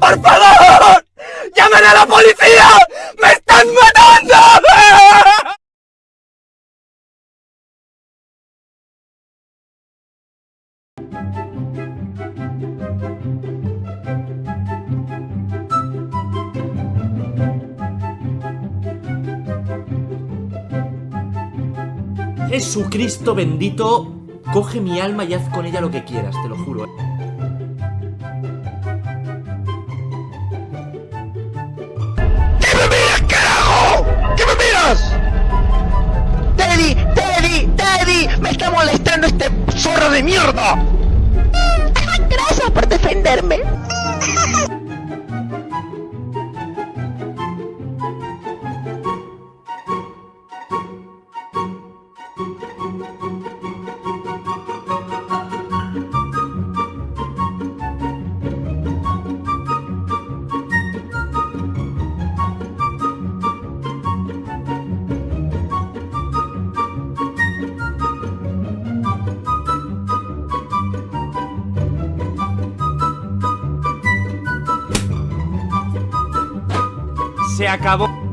¡Por favor! ¡Llamen a la policía! ¡Me están matando! Jesucristo bendito, coge mi alma y haz con ella lo que quieras, te lo juro. ¡Zorra de mierda! Gracias por defenderme. Se acabó.